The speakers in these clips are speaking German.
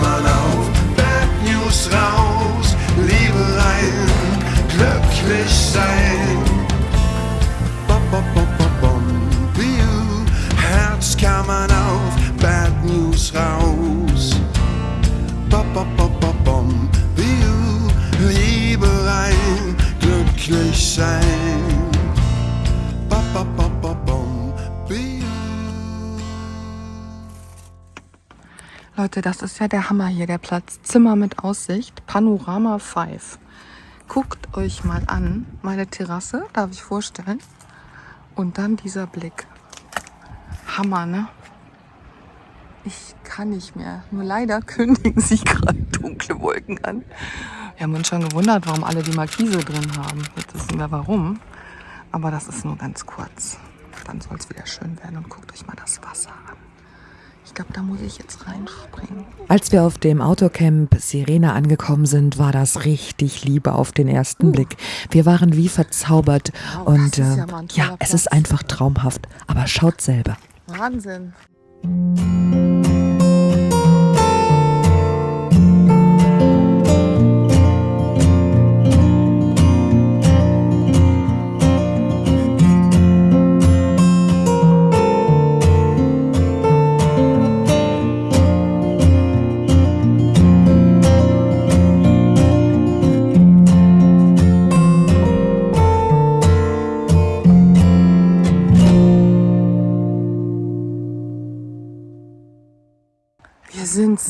man auf Bad News raus, Liebe rein, glücklich sein. Bom, bom, bom, bom, bom, Biu, Herz kann man auf Bad News raus. Bom, bom, bom, bom, bom, Biu, Liebe rein, glücklich sein. Leute, das ist ja der Hammer hier, der Platz. Zimmer mit Aussicht, Panorama 5. Guckt euch mal an, meine Terrasse, darf ich vorstellen. Und dann dieser Blick. Hammer, ne? Ich kann nicht mehr. Nur leider kündigen sich gerade dunkle Wolken an. Wir haben uns schon gewundert, warum alle die Markise drin haben. Jetzt wissen wir warum. Aber das ist nur ganz kurz. Dann soll es wieder schön werden. Und guckt euch mal das Wasser an. Ich glaube, da muss ich jetzt reinspringen. Als wir auf dem Autocamp Sirena angekommen sind, war das richtig Liebe auf den ersten Blick. Wir waren wie verzaubert Wow, und äh, ja ja, es ist einfach traumhaft. Aber schaut selber. Wahnsinn.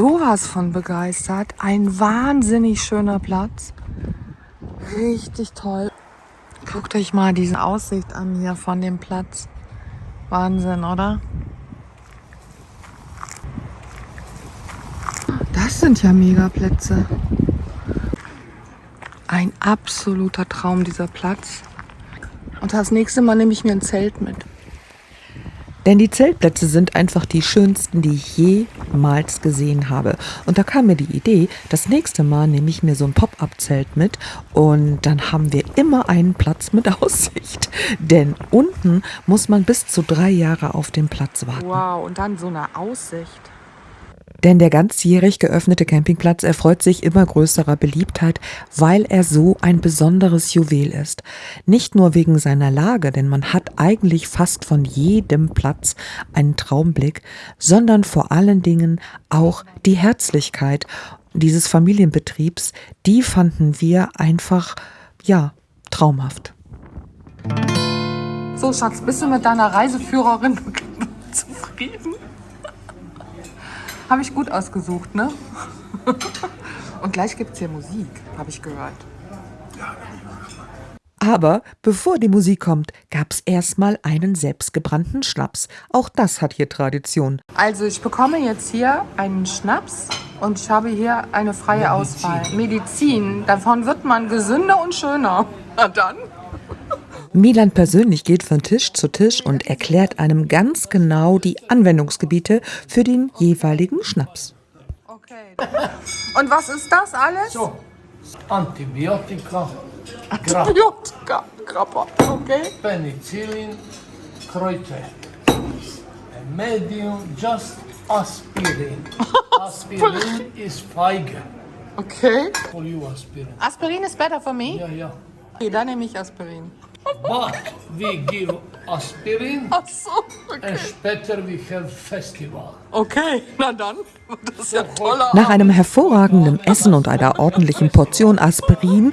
Sowas von begeistert. Ein wahnsinnig schöner Platz. Richtig toll. Guckt euch mal diese Aussicht an hier von dem Platz. Wahnsinn, oder? Das sind ja Megaplätze. Ein absoluter Traum, dieser Platz. Und das nächste Mal nehme ich mir ein Zelt mit. Denn die Zeltplätze sind einfach die schönsten, die ich jemals gesehen habe. Und da kam mir die Idee, das nächste Mal nehme ich mir so ein Pop-up-Zelt mit und dann haben wir immer einen Platz mit Aussicht. Denn unten muss man bis zu drei Jahre auf den Platz warten. Wow, und dann so eine Aussicht. Denn der ganzjährig geöffnete Campingplatz erfreut sich immer größerer Beliebtheit, weil er so ein besonderes Juwel ist. Nicht nur wegen seiner Lage, denn man hat eigentlich fast von jedem Platz einen Traumblick, sondern vor allen Dingen auch die Herzlichkeit dieses Familienbetriebs, die fanden wir einfach, ja, traumhaft. So, Schatz, bist du mit deiner Reiseführerin zufrieden? Habe ich gut ausgesucht, ne? Und gleich gibt's hier Musik, habe ich gehört. Aber bevor die Musik kommt, gab's erstmal einen selbstgebrannten Schnaps. Auch das hat hier Tradition. Also, ich bekomme jetzt hier einen Schnaps und ich habe hier eine freie Auswahl. Medizin, davon wird man gesünder und schöner. Na dann. Milan persönlich geht von Tisch zu Tisch und erklärt einem ganz genau die Anwendungsgebiete für den jeweiligen Schnaps. Okay. Und was ist das alles? So, Antibiotika, Antibiotika, Grappa. Okay. Penicillin, Kräuter. A medium, just aspirin. aspirin is Feige. Okay. For you, aspirin. Aspirin is better for me? Ja, ja. Okay, dann nehme ich Aspirin. But we give aspirin Ach so, okay. and später we have festival. Okay, na dann. Das ist ja toller. Nach einem hervorragenden Essen und einer ordentlichen Portion Aspirin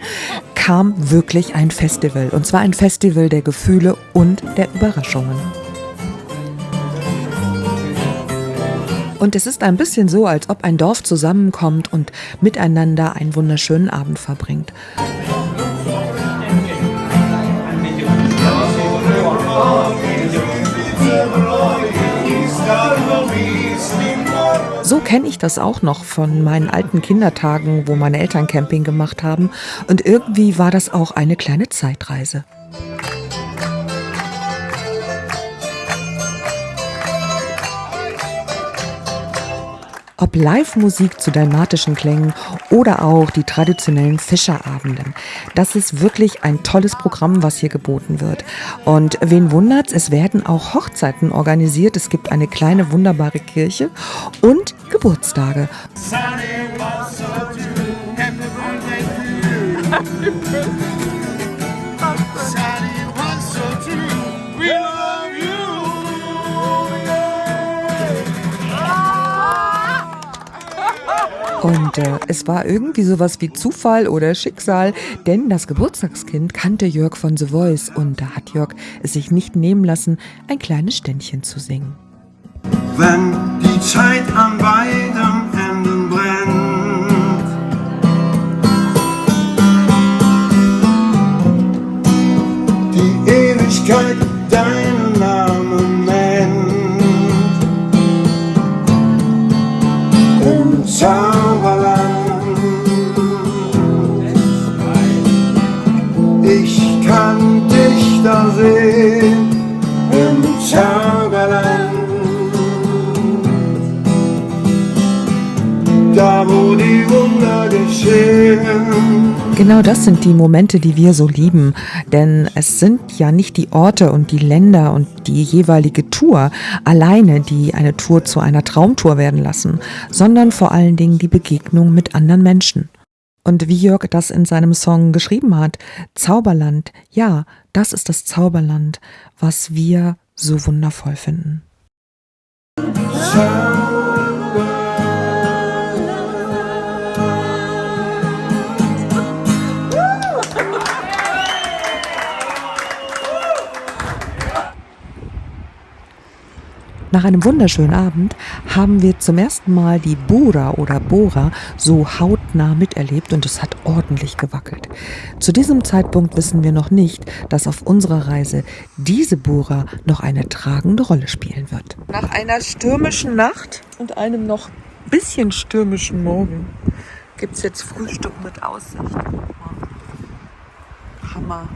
kam wirklich ein Festival. Und zwar ein Festival der Gefühle und der Überraschungen. Und es ist ein bisschen so, als ob ein Dorf zusammenkommt und miteinander einen wunderschönen Abend verbringt. So kenne ich das auch noch von meinen alten Kindertagen, wo meine Eltern Camping gemacht haben. Und irgendwie war das auch eine kleine Zeitreise. Ob Live-Musik zu dalmatischen Klängen oder auch die traditionellen Fischerabenden. Das ist wirklich ein tolles Programm, was hier geboten wird. Und wen wundert's, es werden auch Hochzeiten organisiert. Es gibt eine kleine wunderbare Kirche und Geburtstage. Und äh, es war irgendwie sowas wie Zufall oder Schicksal, denn das Geburtstagskind kannte Jörg von The Voice und da hat Jörg es sich nicht nehmen lassen, ein kleines Ständchen zu singen. wenn die Zeit an beiden wo die Wunder geschehen. Genau das sind die Momente, die wir so lieben. Denn es sind ja nicht die Orte und die Länder und die jeweilige Tour alleine, die eine Tour zu einer Traumtour werden lassen, sondern vor allen Dingen die Begegnung mit anderen Menschen. Und wie Jörg das in seinem Song geschrieben hat, Zauberland, ja, das ist das Zauberland, was wir so wundervoll finden. Nach einem wunderschönen Abend haben wir zum ersten Mal die Bora oder Bora so hautnah miterlebt und es hat ordentlich gewackelt. Zu diesem Zeitpunkt wissen wir noch nicht, dass auf unserer Reise diese Bora noch eine tragende Rolle spielen wird. Nach einer stürmischen Nacht und einem noch bisschen stürmischen Morgen gibt es jetzt Frühstück mit Aussicht. Hammer.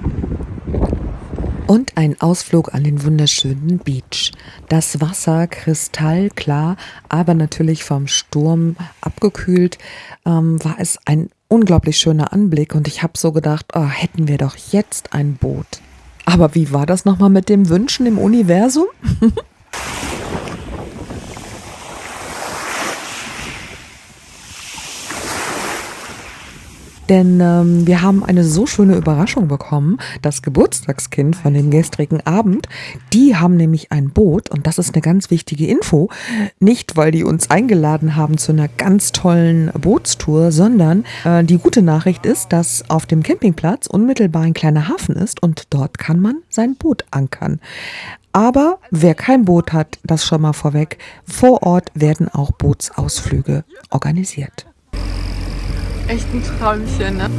Und ein Ausflug an den wunderschönen Beach. Das Wasser kristallklar, aber natürlich vom Sturm abgekühlt, ähm, war es ein unglaublich schöner Anblick und ich habe so gedacht, oh, hätten wir doch jetzt ein Boot. Aber wie war das nochmal mit dem Wünschen im Universum? Denn ähm, wir haben eine so schöne Überraschung bekommen. Das Geburtstagskind von dem gestrigen Abend, die haben nämlich ein Boot und das ist eine ganz wichtige Info. Nicht, weil die uns eingeladen haben zu einer ganz tollen Bootstour, sondern äh, die gute Nachricht ist, dass auf dem Campingplatz unmittelbar ein kleiner Hafen ist und dort kann man sein Boot ankern. Aber wer kein Boot hat, das schon mal vorweg, vor Ort werden auch Bootsausflüge organisiert. Echt ein Träumchen, ne?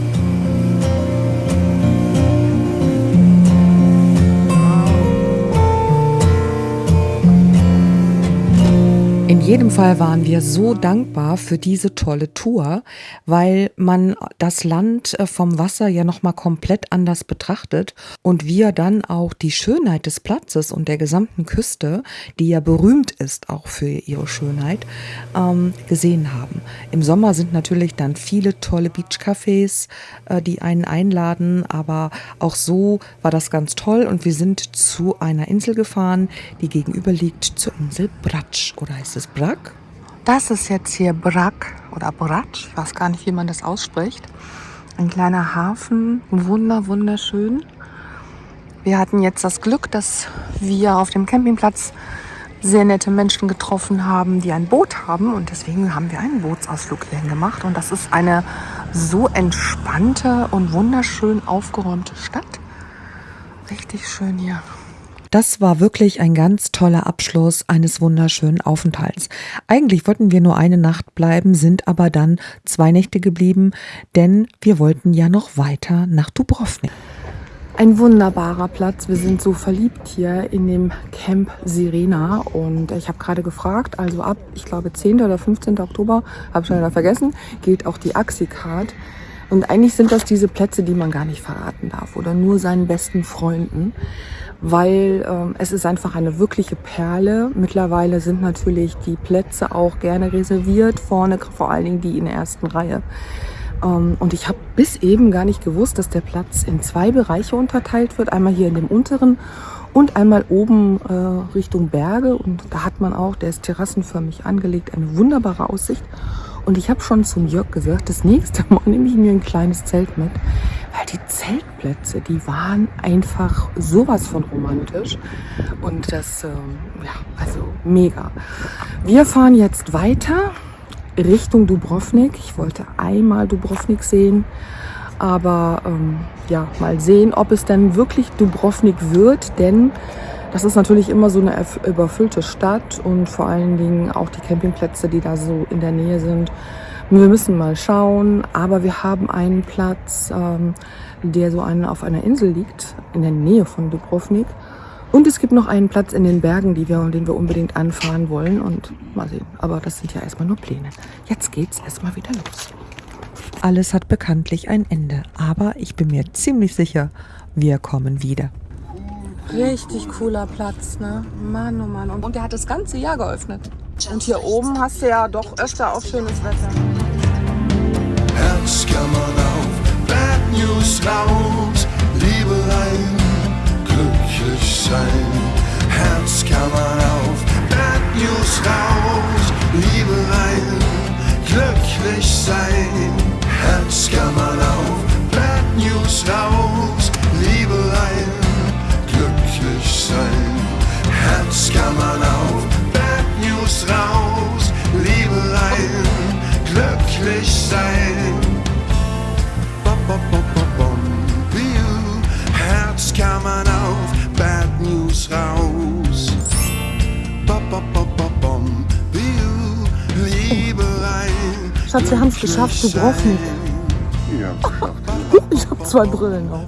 In jedem Fall waren wir so dankbar für diese tolle Tour, weil man das Land äh, vom Wasser ja nochmal komplett anders betrachtet und wir dann auch die Schönheit des Platzes und der gesamten Küste, die ja berühmt ist auch für ihre Schönheit, ähm, gesehen haben. Im Sommer sind natürlich dann viele tolle Beachcafés, äh, die einen einladen, aber auch so war das ganz toll und wir sind zu einer Insel gefahren, die gegenüber liegt zur Insel Bratsch oder heißt es Brack? Das ist jetzt hier Brak oder Bratsch, ich weiß gar nicht, wie man das ausspricht. Ein kleiner Hafen, wunder, wunderschön. Wir hatten jetzt das Glück, dass wir auf dem Campingplatz sehr nette Menschen getroffen haben, die ein Boot haben und deswegen haben wir einen Bootsausflug hierhin gemacht und das ist eine so entspannte und wunderschön aufgeräumte Stadt. Richtig schön hier. Das war wirklich ein ganz toller Abschluss eines wunderschönen Aufenthalts. Eigentlich wollten wir nur eine Nacht bleiben, sind aber dann zwei Nächte geblieben, denn wir wollten ja noch weiter nach Dubrovnik. Ein wunderbarer Platz. Wir sind so verliebt hier in dem Camp Sirena. Und ich habe gerade gefragt, also ab, ich glaube, 10. oder 15. Oktober, habe ich schon wieder vergessen, gilt auch die Axi-Card. Und eigentlich sind das diese Plätze, die man gar nicht verraten darf oder nur seinen besten Freunden, weil ähm, es ist einfach eine wirkliche Perle. Mittlerweile sind natürlich die Plätze auch gerne reserviert, vorne vor allen Dingen die in der ersten Reihe. Ähm, und ich habe bis eben gar nicht gewusst, dass der Platz in zwei Bereiche unterteilt wird. Einmal hier in dem unteren und einmal oben äh, Richtung Berge. Und da hat man auch, der ist terrassenförmig angelegt, eine wunderbare Aussicht. Und ich habe schon zum Jörg gesagt, das nächste Mal nehme ich mir ein kleines Zelt mit, weil die Zeltplätze, die waren einfach sowas von romantisch. Und das, ähm, ja, also mega. Wir fahren jetzt weiter Richtung Dubrovnik. Ich wollte einmal Dubrovnik sehen, aber ähm, ja, mal sehen, ob es denn wirklich Dubrovnik wird, denn das ist natürlich immer so eine überfüllte Stadt und vor allen Dingen auch die Campingplätze, die da so in der Nähe sind. Wir müssen mal schauen, aber wir haben einen Platz, ähm, der so einen, auf einer Insel liegt, in der Nähe von Dubrovnik. Und es gibt noch einen Platz in den Bergen, die wir, den wir unbedingt anfahren wollen. Und mal sehen. Aber das sind ja erstmal nur Pläne. Jetzt geht's erstmal wieder los. Alles hat bekanntlich ein Ende. Aber ich bin mir ziemlich sicher, wir kommen wieder. Richtig cooler Platz, ne? Mann, oh Mann. Und der hat das ganze Jahr geöffnet. Und hier oben hast du ja doch öfter auch schönes Wetter. Herzkammern auf, Bad News raus, Liebelein, glücklich sein. Schatz, wir haben es geschafft, glücklich Dubrovnik. sein. Ich habe zwei Brillen auf.